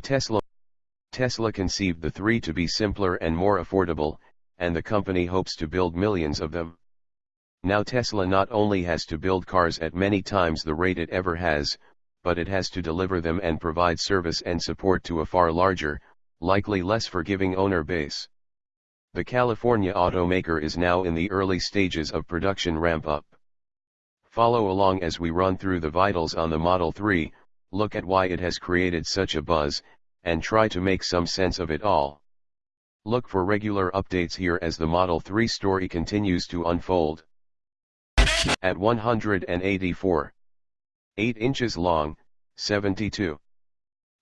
Tesla Tesla conceived the 3 to be simpler and more affordable, and the company hopes to build millions of them. Now Tesla not only has to build cars at many times the rate it ever has, but it has to deliver them and provide service and support to a far larger, likely less forgiving owner base. The California automaker is now in the early stages of production ramp up. Follow along as we run through the vitals on the Model 3, look at why it has created such a buzz, and try to make some sense of it all. Look for regular updates here as the Model 3 story continues to unfold. At 184. 8 inches long, 72.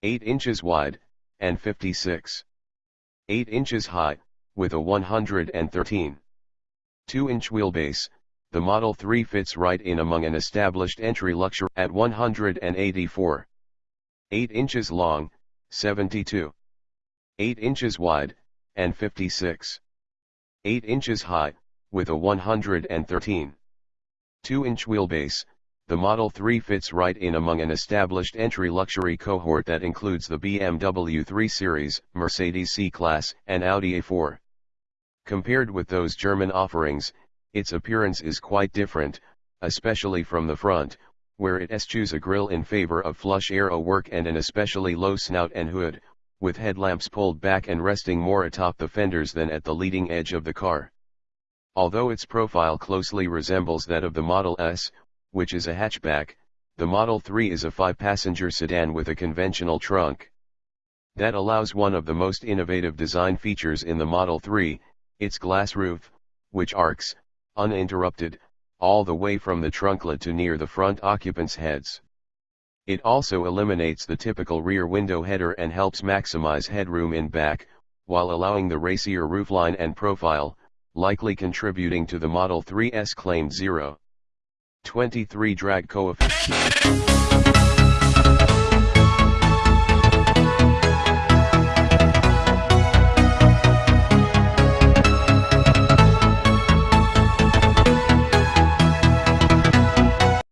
8 inches wide, and 56. 8 inches high, with a 113. 2-inch wheelbase, the Model 3 fits right in among an established entry luxury at 184. 8 inches long, 72. 8 inches wide, and 56. 8 inches high, with a 113. 2-inch wheelbase, the Model 3 fits right in among an established entry luxury cohort that includes the BMW 3 Series, Mercedes C-Class, and Audi A4. Compared with those German offerings, its appearance is quite different, especially from the front, where it eschews a grille in favor of flush aero work and an especially low snout and hood, with headlamps pulled back and resting more atop the fenders than at the leading edge of the car. Although its profile closely resembles that of the Model S, which is a hatchback, the Model 3 is a five-passenger sedan with a conventional trunk. That allows one of the most innovative design features in the Model 3, its glass roof, which arcs, uninterrupted, all the way from the trunklet to near the front occupants' heads. It also eliminates the typical rear window header and helps maximize headroom in back, while allowing the racier roofline and profile, likely contributing to the Model 3's claimed 0. 23 drag coefficient.